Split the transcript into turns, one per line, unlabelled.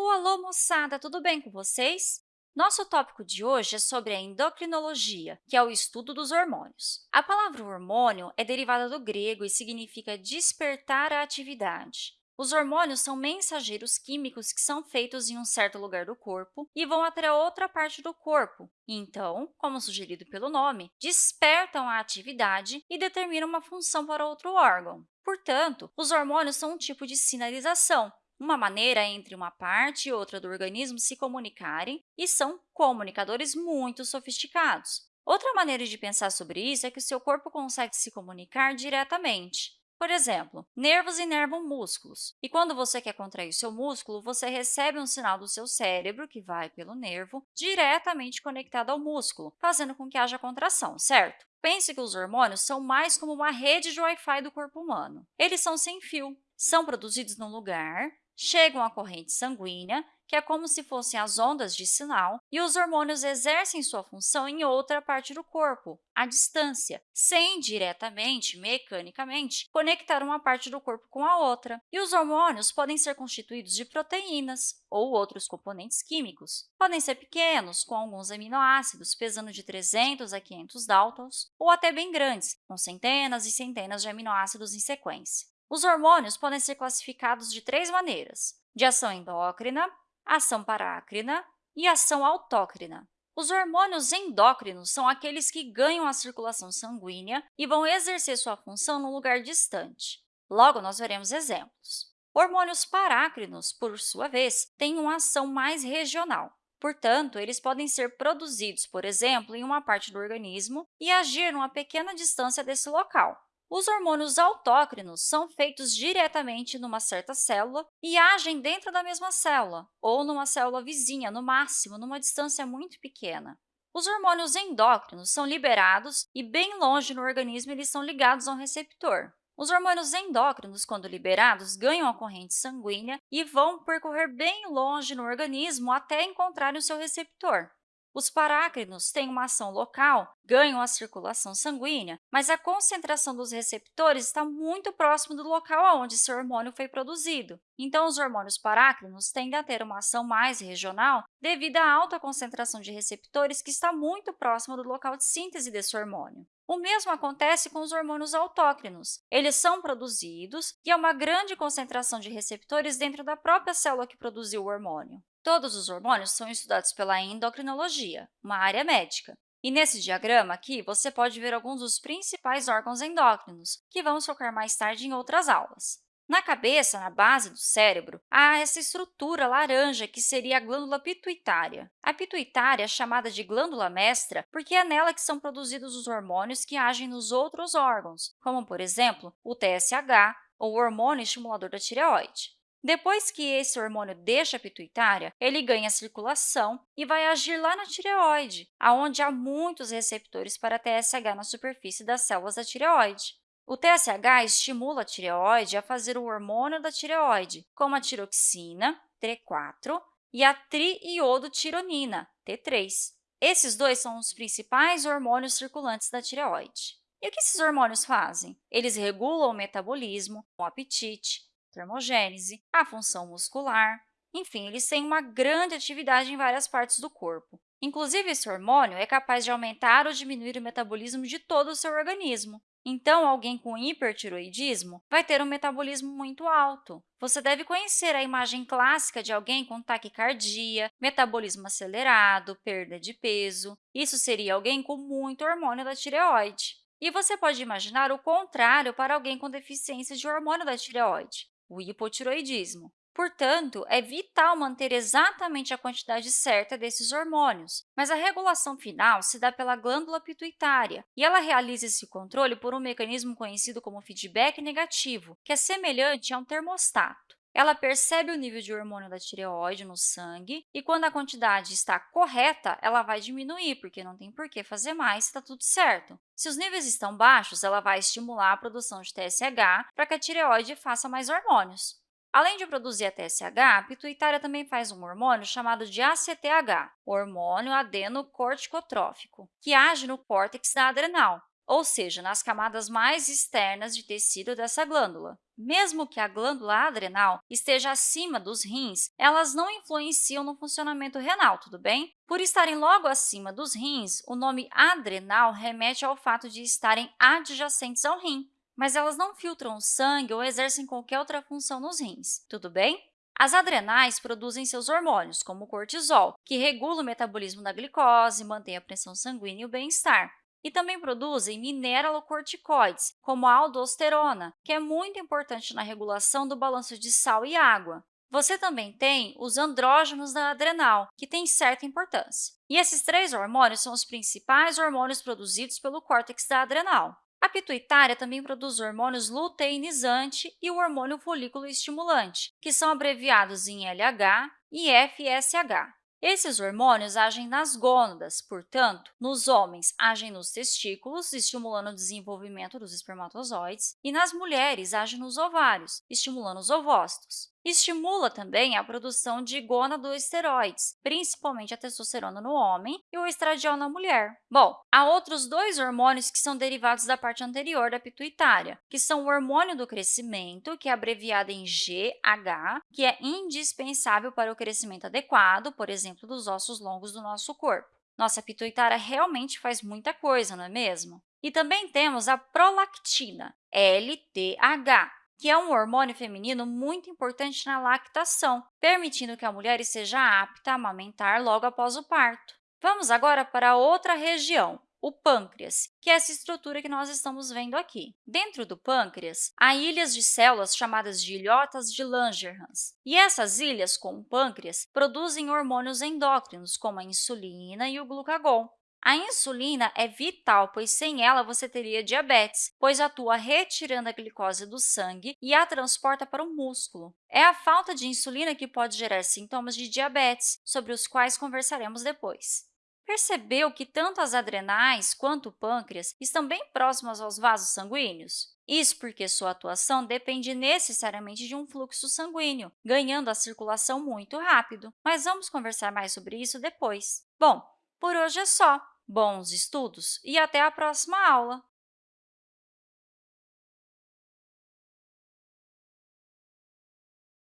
Alô, alô, moçada! Tudo bem com vocês? Nosso tópico de hoje é sobre a endocrinologia, que é o estudo dos hormônios. A palavra hormônio é derivada do grego e significa despertar a atividade. Os hormônios são mensageiros químicos que são feitos em um certo lugar do corpo e vão até outra parte do corpo. Então, como sugerido pelo nome, despertam a atividade e determinam uma função para outro órgão. Portanto, os hormônios são um tipo de sinalização, uma maneira entre uma parte e outra do organismo se comunicarem e são comunicadores muito sofisticados. Outra maneira de pensar sobre isso é que o seu corpo consegue se comunicar diretamente. Por exemplo, nervos inervam músculos, e quando você quer contrair o seu músculo, você recebe um sinal do seu cérebro, que vai pelo nervo, diretamente conectado ao músculo, fazendo com que haja contração, certo? Pense que os hormônios são mais como uma rede de Wi-Fi do corpo humano. Eles são sem fio, são produzidos num lugar, chegam à corrente sanguínea, que é como se fossem as ondas de sinal, e os hormônios exercem sua função em outra parte do corpo, à distância, sem diretamente, mecanicamente, conectar uma parte do corpo com a outra. E os hormônios podem ser constituídos de proteínas ou outros componentes químicos. Podem ser pequenos, com alguns aminoácidos pesando de 300 a 500 Daltons, ou até bem grandes, com centenas e centenas de aminoácidos em sequência. Os hormônios podem ser classificados de três maneiras, de ação endócrina, ação parácrina e ação autócrina. Os hormônios endócrinos são aqueles que ganham a circulação sanguínea e vão exercer sua função num lugar distante. Logo, nós veremos exemplos. Hormônios parácrinos, por sua vez, têm uma ação mais regional. Portanto, eles podem ser produzidos, por exemplo, em uma parte do organismo e agir numa pequena distância desse local. Os hormônios autócrinos são feitos diretamente numa certa célula e agem dentro da mesma célula, ou numa célula vizinha, no máximo, numa distância muito pequena. Os hormônios endócrinos são liberados e, bem longe no organismo, eles são ligados a um receptor. Os hormônios endócrinos, quando liberados, ganham a corrente sanguínea e vão percorrer bem longe no organismo até encontrarem o seu receptor. Os parácrinos têm uma ação local, ganham a circulação sanguínea, mas a concentração dos receptores está muito próximo do local onde seu hormônio foi produzido. Então, os hormônios parácrinos tendem a ter uma ação mais regional devido à alta concentração de receptores que está muito próximo do local de síntese desse hormônio. O mesmo acontece com os hormônios autócrinos. Eles são produzidos e há uma grande concentração de receptores dentro da própria célula que produziu o hormônio. Todos os hormônios são estudados pela endocrinologia, uma área médica. E nesse diagrama aqui, você pode ver alguns dos principais órgãos endócrinos, que vamos focar mais tarde em outras aulas. Na cabeça, na base do cérebro, há essa estrutura laranja que seria a glândula pituitária. A pituitária é chamada de glândula mestra porque é nela que são produzidos os hormônios que agem nos outros órgãos, como, por exemplo, o TSH, ou hormônio estimulador da tireoide. Depois que esse hormônio deixa a pituitária, ele ganha circulação e vai agir lá na tireoide, onde há muitos receptores para TSH na superfície das células da tireoide. O TSH estimula a tireoide a fazer o hormônio da tireoide, como a tiroxina, T4, e a triiodotironina, T3. Esses dois são os principais hormônios circulantes da tireoide. E o que esses hormônios fazem? Eles regulam o metabolismo, o apetite, termogênese, a função muscular. Enfim, eles têm uma grande atividade em várias partes do corpo. Inclusive, esse hormônio é capaz de aumentar ou diminuir o metabolismo de todo o seu organismo. Então, alguém com hipertiroidismo vai ter um metabolismo muito alto. Você deve conhecer a imagem clássica de alguém com taquicardia, metabolismo acelerado, perda de peso. Isso seria alguém com muito hormônio da tireoide. E você pode imaginar o contrário para alguém com deficiência de hormônio da tireoide o hipotiroidismo. Portanto, é vital manter exatamente a quantidade certa desses hormônios, mas a regulação final se dá pela glândula pituitária, e ela realiza esse controle por um mecanismo conhecido como feedback negativo, que é semelhante a um termostato. Ela percebe o nível de hormônio da tireoide no sangue e, quando a quantidade está correta, ela vai diminuir, porque não tem por que fazer mais está tudo certo. Se os níveis estão baixos, ela vai estimular a produção de TSH para que a tireoide faça mais hormônios. Além de produzir a TSH, a pituitária também faz um hormônio chamado de ACTH, hormônio adenocorticotrófico, que age no córtex da adrenal, ou seja, nas camadas mais externas de tecido dessa glândula. Mesmo que a glândula adrenal esteja acima dos rins, elas não influenciam no funcionamento renal, tudo bem? Por estarem logo acima dos rins, o nome adrenal remete ao fato de estarem adjacentes ao rim, mas elas não filtram sangue ou exercem qualquer outra função nos rins, tudo bem? As adrenais produzem seus hormônios, como o cortisol, que regula o metabolismo da glicose, mantém a pressão sanguínea e o bem-estar. E também produzem mineralocorticoides, como a aldosterona, que é muito importante na regulação do balanço de sal e água. Você também tem os andrógenos da adrenal, que têm certa importância. E esses três hormônios são os principais hormônios produzidos pelo córtex da adrenal. A pituitária também produz hormônios luteinizante e o hormônio folículo estimulante, que são abreviados em LH e FSH. Esses hormônios agem nas gônadas, portanto, nos homens agem nos testículos, estimulando o desenvolvimento dos espermatozoides, e nas mulheres agem nos ovários, estimulando os ovócitos. Estimula também a produção de gonadoesteroides, principalmente a testosterona no homem e o estradiol na mulher. Bom, há outros dois hormônios que são derivados da parte anterior da pituitária, que são o hormônio do crescimento, que é abreviado em GH, que é indispensável para o crescimento adequado, por exemplo, dos ossos longos do nosso corpo. Nossa pituitária realmente faz muita coisa, não é mesmo? E também temos a prolactina, LTH, que é um hormônio feminino muito importante na lactação, permitindo que a mulher seja apta a amamentar logo após o parto. Vamos agora para outra região, o pâncreas, que é essa estrutura que nós estamos vendo aqui. Dentro do pâncreas, há ilhas de células chamadas de ilhotas de Langerhans. E essas ilhas, com o pâncreas, produzem hormônios endócrinos, como a insulina e o glucagon. A insulina é vital, pois sem ela você teria diabetes, pois atua retirando a glicose do sangue e a transporta para o músculo. É a falta de insulina que pode gerar sintomas de diabetes, sobre os quais conversaremos depois. Percebeu que tanto as adrenais quanto o pâncreas estão bem próximas aos vasos sanguíneos? Isso porque sua atuação depende necessariamente de um fluxo sanguíneo, ganhando a circulação muito rápido. Mas vamos conversar mais sobre isso depois. Bom, por hoje é só. Bons estudos e até a próxima aula!